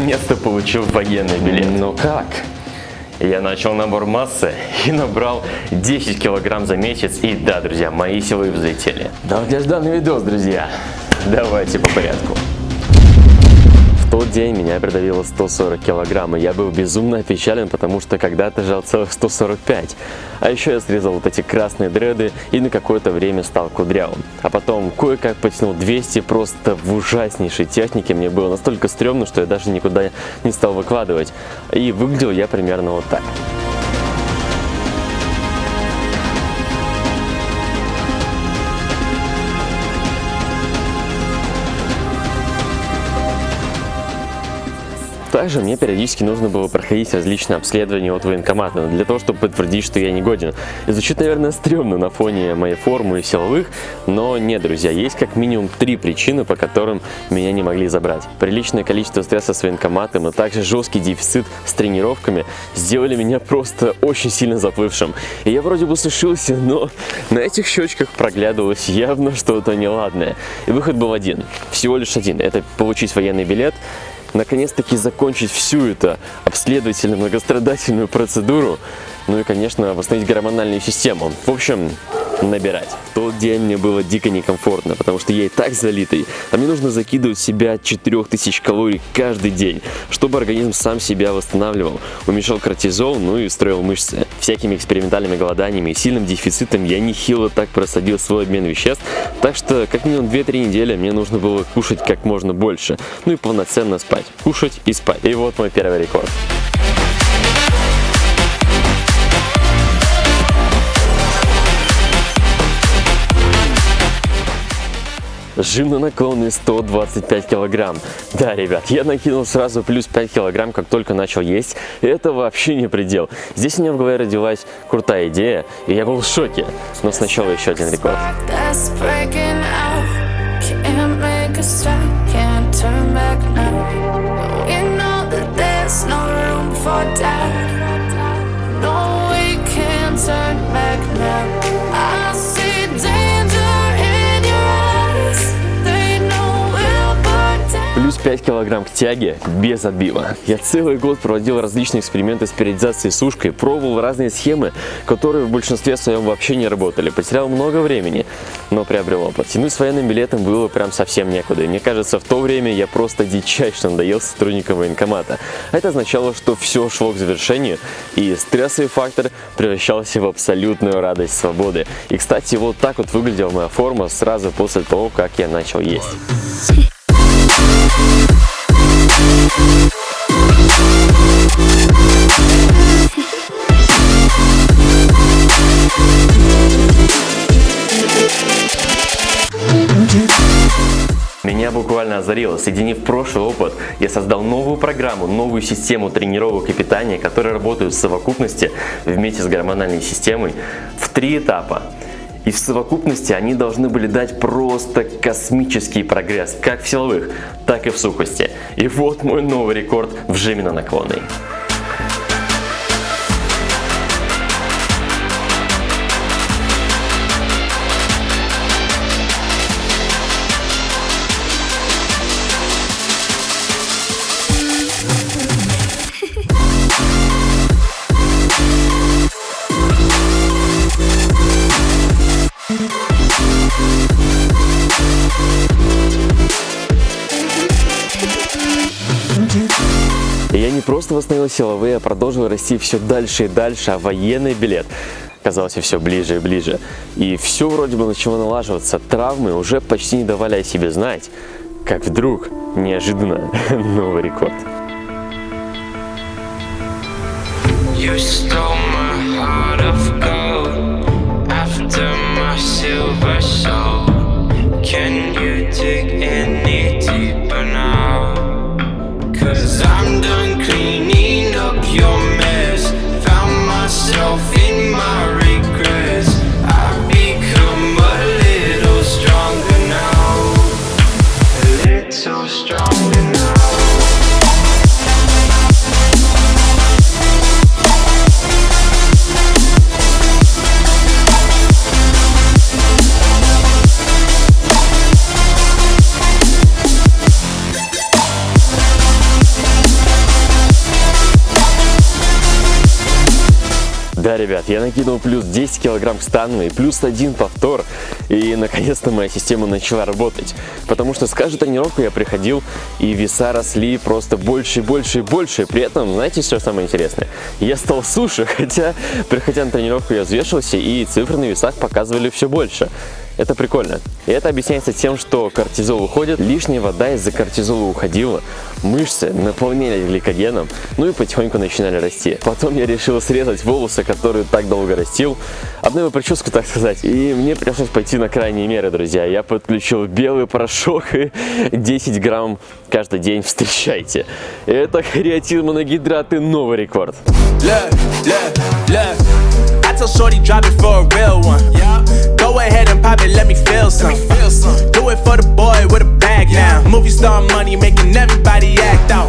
наконец-то получил военный билет. Ну как? Я начал набор массы и набрал 10 килограмм за месяц. И да, друзья, мои силы взлетели. Долгожданный видос, друзья. Давайте по порядку. Тот день меня придавило 140 килограмм, и я был безумно опечален, потому что когда-то жал целых 145. А еще я срезал вот эти красные дреды и на какое-то время стал кудрявым. А потом кое-как потянул 200 просто в ужаснейшей технике. Мне было настолько стрёмно, что я даже никуда не стал выкладывать. И выглядел я примерно вот так. Также мне периодически нужно было проходить различные обследования от военкомата для того, чтобы подтвердить, что я не годен. И звучит, наверное, стрёмно на фоне моей формы и силовых, но нет, друзья, есть как минимум три причины, по которым меня не могли забрать. Приличное количество стресса с военкоматом и также жесткий дефицит с тренировками сделали меня просто очень сильно заплывшим. И я вроде бы сушился, но на этих щечках проглядывалось явно что-то неладное. И выход был один, всего лишь один, это получить военный билет, наконец-таки закончить всю эту обследовательно-многострадательную процедуру, ну и, конечно, восстановить гормональную систему. В общем, набирать. В тот день мне было дико некомфортно, потому что я и так залитый, а мне нужно закидывать в себя 4000 калорий каждый день, чтобы организм сам себя восстанавливал, уменьшал кортизол, ну и строил мышцы. Всякими экспериментальными голоданиями и сильным дефицитом я нехило так просадил свой обмен веществ, так что как минимум 2-3 недели мне нужно было кушать как можно больше, ну и полноценно спать. Кушать и спать. И вот мой первый рекорд. Жим на наклоне 125 килограмм. Да, ребят, я накинул сразу плюс 5 килограмм, как только начал есть. Это вообще не предел. Здесь у меня в голове родилась крутая идея, и я был в шоке. Но сначала еще один рекорд. 5 килограмм к тяге без отбива. Я целый год проводил различные эксперименты с периодизацией сушкой, пробовал разные схемы, которые в большинстве своем вообще не работали. Потерял много времени, но приобрел опыт. Тянуть с военным билетом было прям совсем некуда. И мне кажется, в то время я просто дичайше надоел сотрудникам военкомата. Это означало, что все шло к завершению, и стрессовый фактор превращался в абсолютную радость свободы. И, кстати, вот так вот выглядела моя форма сразу после того, как я начал есть. Буквально озарило. Соединив прошлый опыт, я создал новую программу, новую систему тренировок и питания, которые работают в совокупности вместе с гормональной системой в три этапа. И в совокупности они должны были дать просто космический прогресс, как в силовых, так и в сухости. И вот мой новый рекорд в жиме на наклонной. Не просто восстановил силовые, а продолжил расти все дальше и дальше, а военный билет казался все ближе и ближе. И все вроде бы начало налаживаться, травмы уже почти не давали о себе знать, как вдруг, неожиданно, новый рекорд. You stole my heart of gold after my silver soul. Да, ребят, я накинул плюс 10 килограмм к стану и плюс один повтор и наконец-то моя система начала работать. Потому что с каждой тренировкой я приходил, и веса росли просто больше и больше и больше. При этом, знаете, что самое интересное? Я стал суше, хотя, приходя на тренировку, я взвешивался, и цифры на весах показывали все больше. Это прикольно. И это объясняется тем, что кортизол уходит, лишняя вода из-за кортизола уходила, мышцы наполнялись гликогеном, ну и потихоньку начинали расти. Потом я решил срезать волосы, которые так долго растил, обновил прическу, так сказать, и мне пришлось пойти на крайние меры, друзья. Я подключил белый порошок и 10 грамм каждый день, встречайте. Это креатин моногидрат и новый рекорд. Look, look, look. tell Shorty drop it for a real one. Yeah. Go ahead and pop it, let me feel some. Feel some. Do it for the boy with a bag yeah. now. Movie star money making everybody act out.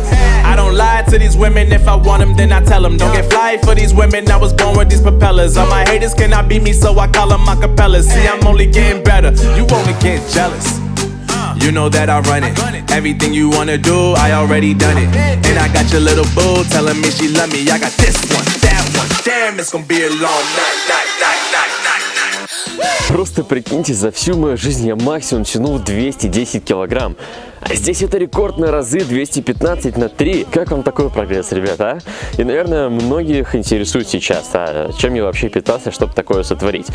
I don't lie to these women, if I want them, then I tell them. Don't get fly for these women, I was born with these propellers. All my haters cannot beat me, so I call them acapellas. See, I'm only getting better, you only get jealous. You know that I run it. Everything you wanna do, I already done it. And I got your little boo telling me she love me. I got this one, that one. Damn, it's gonna be a long night, night, night, night, night. Просто прикиньте, за всю мою жизнь я максимум тянул 210 килограмм. А здесь это рекорд на разы 215 на 3. Как вам такой прогресс, ребята? А? И, наверное, многих интересует сейчас, а чем я вообще питался, чтобы такое сотворить.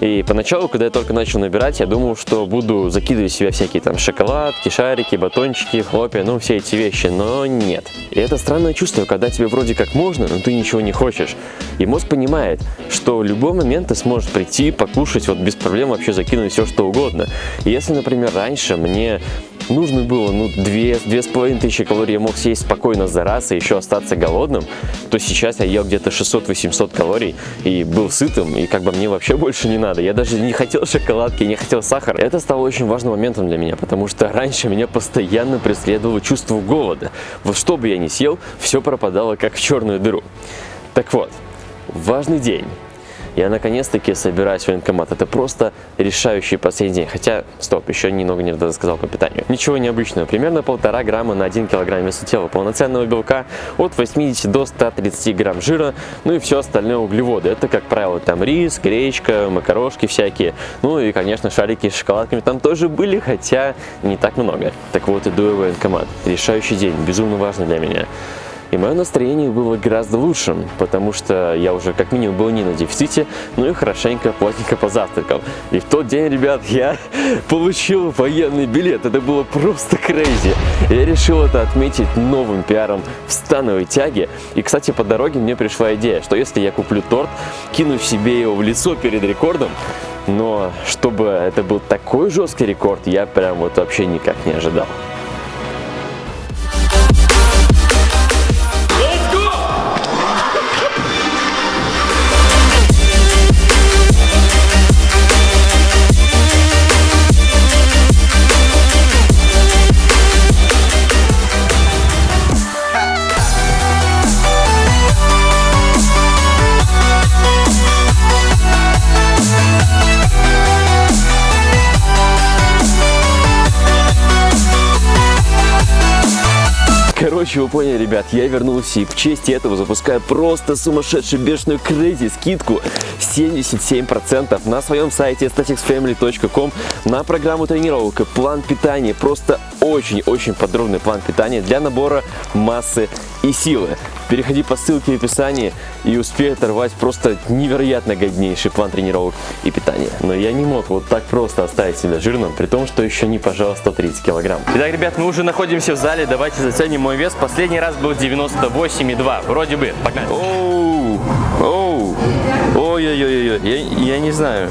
И поначалу, когда я только начал набирать, я думал, что буду закидывать в себя всякие там шоколадки, шарики, батончики, хлопья, ну все эти вещи, но нет. И это странное чувство, когда тебе вроде как можно, но ты ничего не хочешь. И мозг понимает, что в любой момент ты сможешь прийти, покушать, вот без проблем вообще закинуть все что угодно. И если, например, раньше мне нужно было, ну, две, две с половиной тысячи калорий я мог съесть спокойно за раз и еще остаться голодным, то сейчас я ел где-то 600-800 калорий и был сытым, и как бы мне вообще больше не надо. Я даже не хотел шоколадки, не хотел сахара. Это стало очень важным моментом для меня, потому что раньше меня постоянно преследовало чувство голода. Вот что бы я ни съел, все пропадало как в черную дыру. Так вот, важный день. Я наконец-таки собираюсь в военкомат. Это просто решающий последний день. Хотя, стоп, еще немного не рассказал по питанию. Ничего необычного. Примерно полтора грамма на 1 килограмм веса тела. Полноценного белка от 80 до 130 грамм жира. Ну и все остальное углеводы. Это, как правило, там рис, гречка, макарошки всякие. Ну и, конечно, шарики с шоколадками там тоже были, хотя не так много. Так вот, иду я в военкомат. Решающий день. Безумно важно для меня. И мое настроение было гораздо лучшим, потому что я уже как минимум был не на дефиците, ну и хорошенько, плотненько позавтракал. И в тот день, ребят, я получил военный билет. Это было просто крейзи. Я решил это отметить новым пиаром в становой тяге. И, кстати, по дороге мне пришла идея, что если я куплю торт, кину себе его в лицо перед рекордом, но чтобы это был такой жесткий рекорд, я прям вот вообще никак не ожидал. Короче, вы поняли, ребят, я вернулся и в честь этого запускаю просто сумасшедшую бешеную крейзи скидку 77% на своем сайте staticsfamily.com на программу тренировок и план питания. Просто очень-очень подробный план питания для набора массы и силы. Переходи по ссылке в описании и успей оторвать просто невероятно годнейший план тренировок и питания. Но я не мог вот так просто оставить себя жирным, при том, что еще не пожал 130 килограмм. Итак, ребят, мы уже находимся в зале, давайте заценим мой вес. Последний раз был 98,2, вроде бы. Погнали. Оу, ой-ой-ой, я, я не знаю,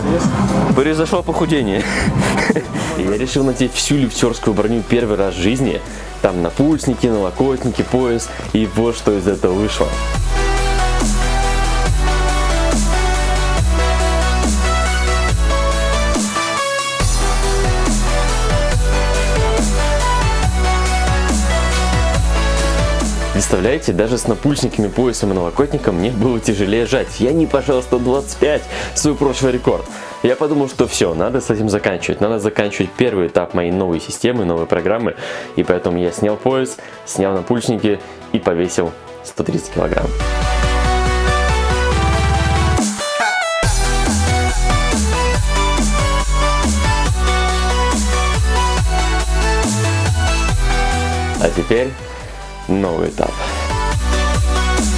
произошло похудение. Я решил надеть всю лифтерскую броню первый раз в жизни. Там напульсники, налокотники, пояс. И вот что из этого вышло. Представляете, даже с напульсниками, поясом и новокотником мне было тяжелее жать. Я не пошел 125, свой прошлый рекорд. Я подумал, что все, надо с этим заканчивать. Надо заканчивать первый этап моей новой системы, новой программы. И поэтому я снял пояс, снял напульсники и повесил 130 килограмм. А теперь новый этап.